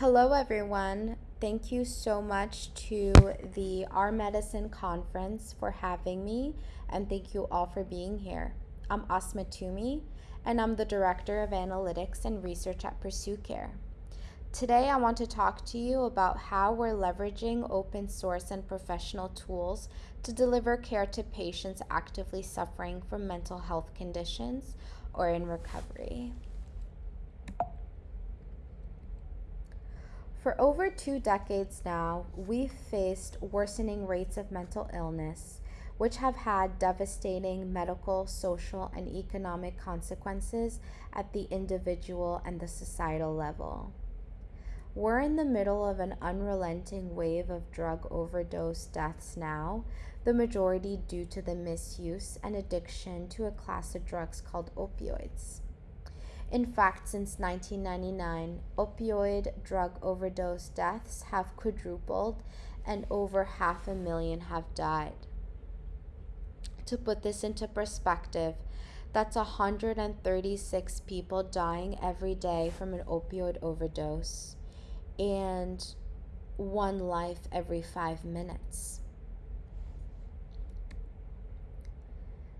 Hello, everyone. Thank you so much to the R/Medicine Conference for having me, and thank you all for being here. I'm Asma Toomey, and I'm the Director of Analytics and Research at Pursue Care. Today, I want to talk to you about how we're leveraging open source and professional tools to deliver care to patients actively suffering from mental health conditions or in recovery. For over two decades now, we've faced worsening rates of mental illness, which have had devastating medical, social, and economic consequences at the individual and the societal level. We're in the middle of an unrelenting wave of drug overdose deaths now, the majority due to the misuse and addiction to a class of drugs called opioids. In fact, since 1999, opioid drug overdose deaths have quadrupled and over half a million have died. To put this into perspective, that's 136 people dying every day from an opioid overdose and one life every five minutes.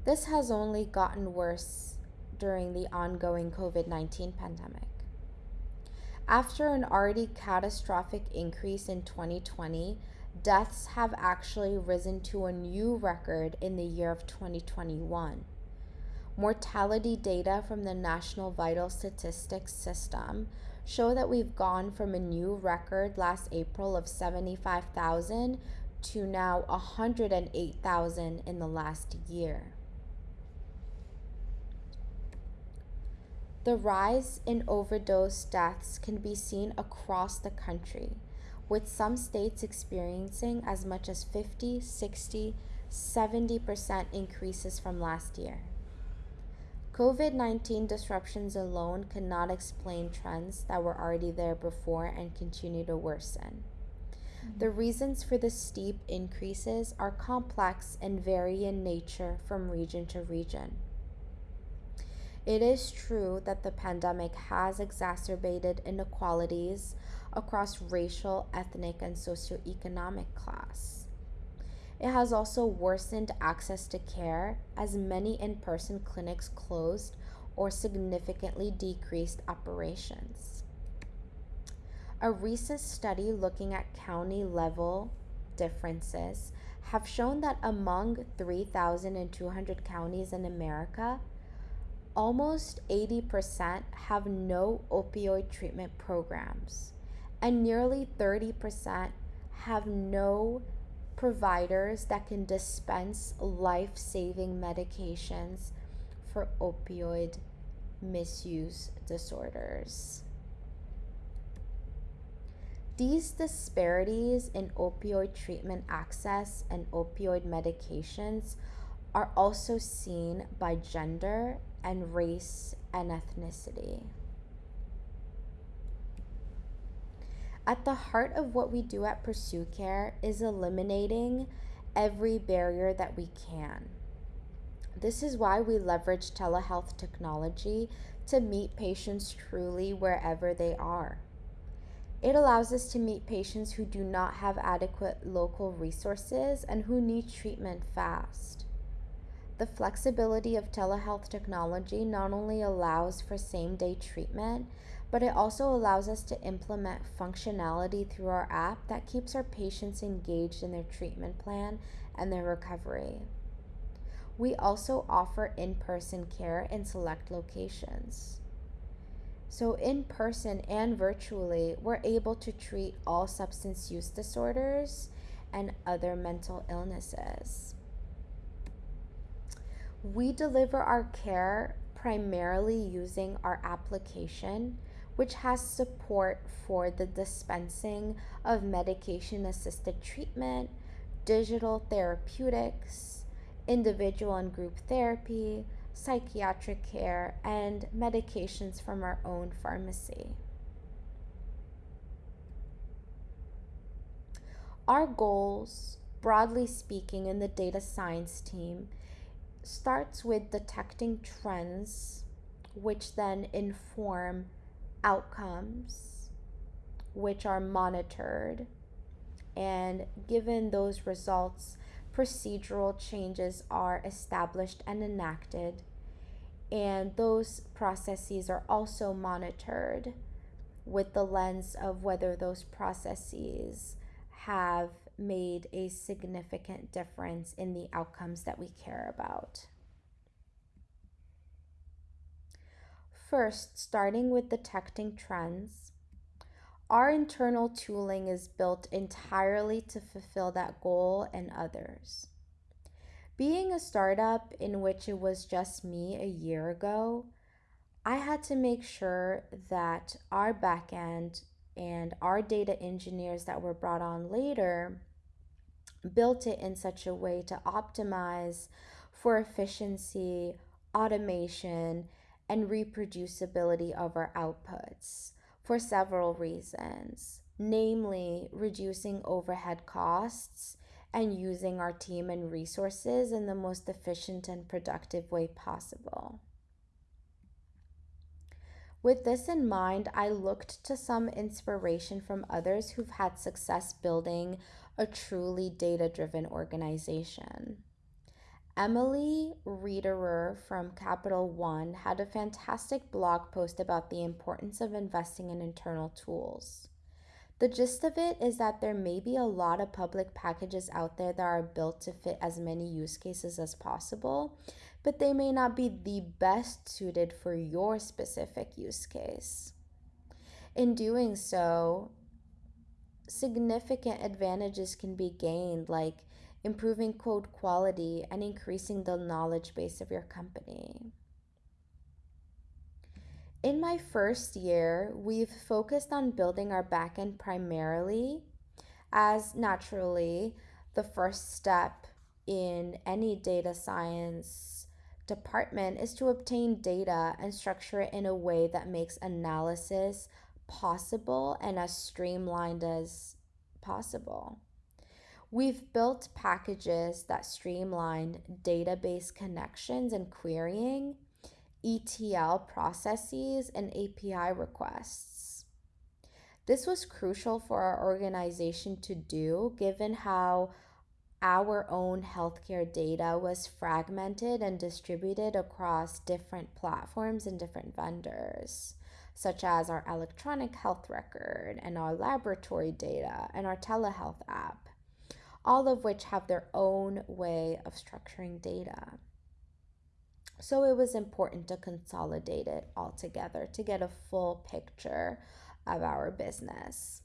This has only gotten worse during the ongoing COVID 19 pandemic. After an already catastrophic increase in 2020, deaths have actually risen to a new record in the year of 2021. Mortality data from the National Vital Statistics System show that we've gone from a new record last April of 75,000 to now 108,000 in the last year. The rise in overdose deaths can be seen across the country, with some states experiencing as much as 50, 60, 70% increases from last year. COVID 19 disruptions alone cannot explain trends that were already there before and continue to worsen. Mm-hmm. The reasons for the steep increases are complex and vary in nature from region to region. It is true that the pandemic has exacerbated inequalities across racial, ethnic, and socioeconomic class. It has also worsened access to care as many in person clinics closed or significantly decreased operations. A recent study looking at county level differences have shown that among 3,200 counties in America, almost 80% have no opioid treatment programs, and nearly 30% have no providers that can dispense life saving medications for opioid misuse disorders. These disparities in opioid treatment access and opioid medications are also seen by gender and race and ethnicity. At the heart of what we do at Pursue Care is eliminating every barrier that we can. This is why we leverage telehealth technology to meet patients truly wherever they are. It allows us to meet patients who do not have adequate local resources and who need treatment fast. The flexibility of telehealth technology not only allows for same day treatment, but it also allows us to implement functionality through our app that keeps our patients engaged in their treatment plan and their recovery. We also offer in person care in select locations. So, in person and virtually, we're able to treat all substance use disorders and other mental illnesses. We deliver our care primarily using our application, which has support for the dispensing of medication assisted treatment, digital therapeutics, individual and group therapy, psychiatric care, and medications from our own pharmacy. Our goals, broadly speaking, in the data science team starts with detecting trends, which then inform outcomes, which are monitored. And given those results, procedural changes are established and enacted. And those processes are also monitored with the lens of whether those processes have made a significant difference in the outcomes that we care about. First, starting with detecting trends, our internal tooling is built entirely to fulfill that goal and others. Being a startup in which it was just me a year ago, I had to make sure that our backend and our data engineers that were brought on later built it in such a way to optimize for efficiency, automation, and reproducibility of our outputs for several reasons, namely reducing overhead costs and using our team and resources in the most efficient and productive way possible. With this in mind, I looked to some inspiration from others who've had success building a truly data driven organization. Emily Riederer from Capital One had a fantastic blog post about the importance of investing in internal tools. The gist of it is that there may be a lot of public packages out there that are built to fit as many use cases as possible, but they may not be the best suited for your specific use case. In doing so, significant advantages can be gained, like improving code quality and increasing the knowledge base of your company. In my first year, we've focused on building our backend primarily, as naturally, the first step in any data science department is to obtain data and structure it in a way that makes analysis possible and as streamlined as possible. We've built packages that streamline database connections and querying, ETL processes, and API requests. This was crucial for our organization to do given how our own healthcare data was fragmented and distributed across different platforms and different vendors such as our electronic health record and our laboratory data and our telehealth app, all of which have their own way of structuring data. So it was important to consolidate it all together to get a full picture of our business.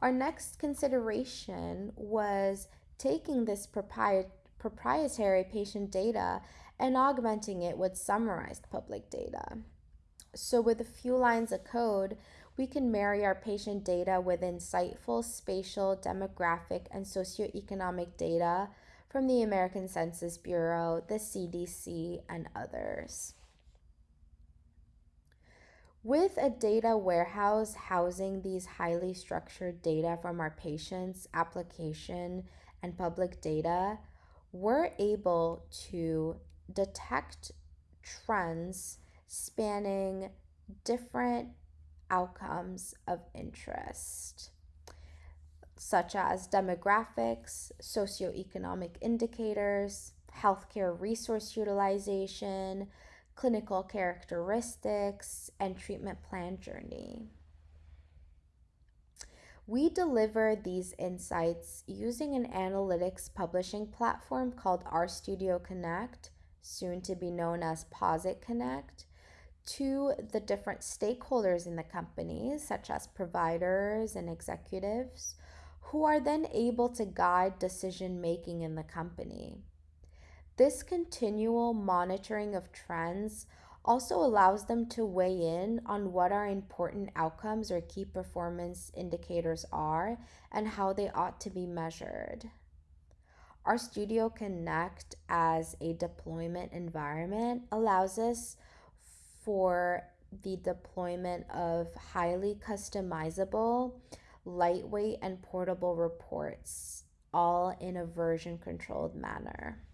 Our next consideration was taking this proprietary patient data and augmenting it with summarized public data. So, with a few lines of code, we can marry our patient data with insightful spatial, demographic, and socioeconomic data from the American Census Bureau, the CDC, and others. With a data warehouse housing these highly structured data from our patients, application, and public data, we're able to detect trends spanning different outcomes of interest, such as demographics, socioeconomic indicators, healthcare resource utilization, clinical characteristics, and treatment plan journey. We deliver these insights using an analytics publishing platform called RStudio Connect, soon to be known as Posit Connect, to the different stakeholders in the company, such as providers and executives, who are then able to guide decision making in the company. This continual monitoring of trends also allows them to weigh in on what our important outcomes or key performance indicators are and how they ought to be measured. RStudio Connect as a deployment environment allows us for the deployment of highly customizable, lightweight, and portable reports, all in a version controlled manner.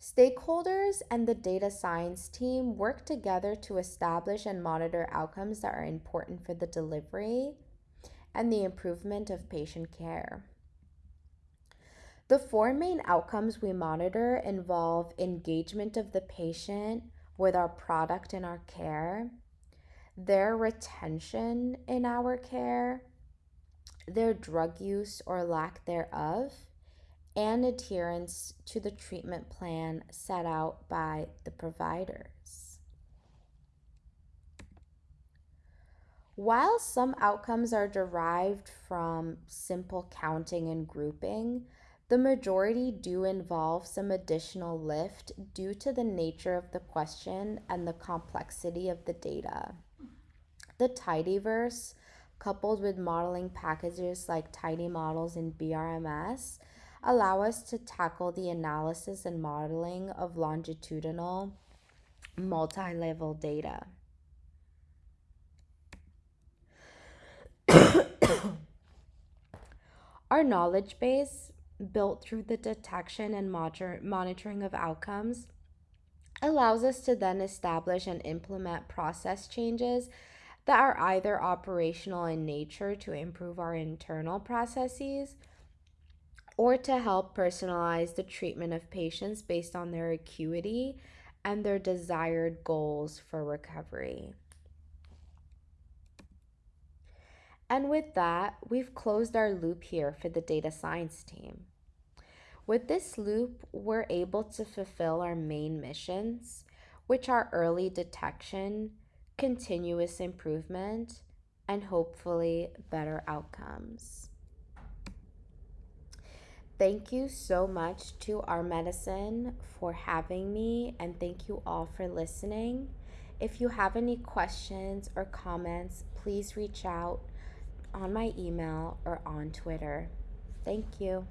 Stakeholders and the data science team work together to establish and monitor outcomes that are important for the delivery and the improvement of patient care. The four main outcomes we monitor involve engagement of the patient with our product and our care, their retention in our care, their drug use or lack thereof, and adherence to the treatment plan set out by the providers. While some outcomes are derived from simple counting and grouping, the majority do involve some additional lift due to the nature of the question and the complexity of the data. The tidyverse, coupled with modeling packages like Tidy Models and BRMS, allow us to tackle the analysis and modeling of longitudinal multi level data. Our knowledge base, built through the detection and monitoring of outcomes, allows us to then establish and implement process changes that are either operational in nature to improve our internal processes or to help personalize the treatment of patients based on their acuity and their desired goals for recovery. And with that, we've closed our loop here for the data science team. With this loop, we're able to fulfill our main missions, which are early detection, continuous improvement, and hopefully better outcomes. Thank you so much to R/Medicine for having me, and thank you all for listening. If you have any questions or comments, please reach out on my email or on Twitter. Thank you.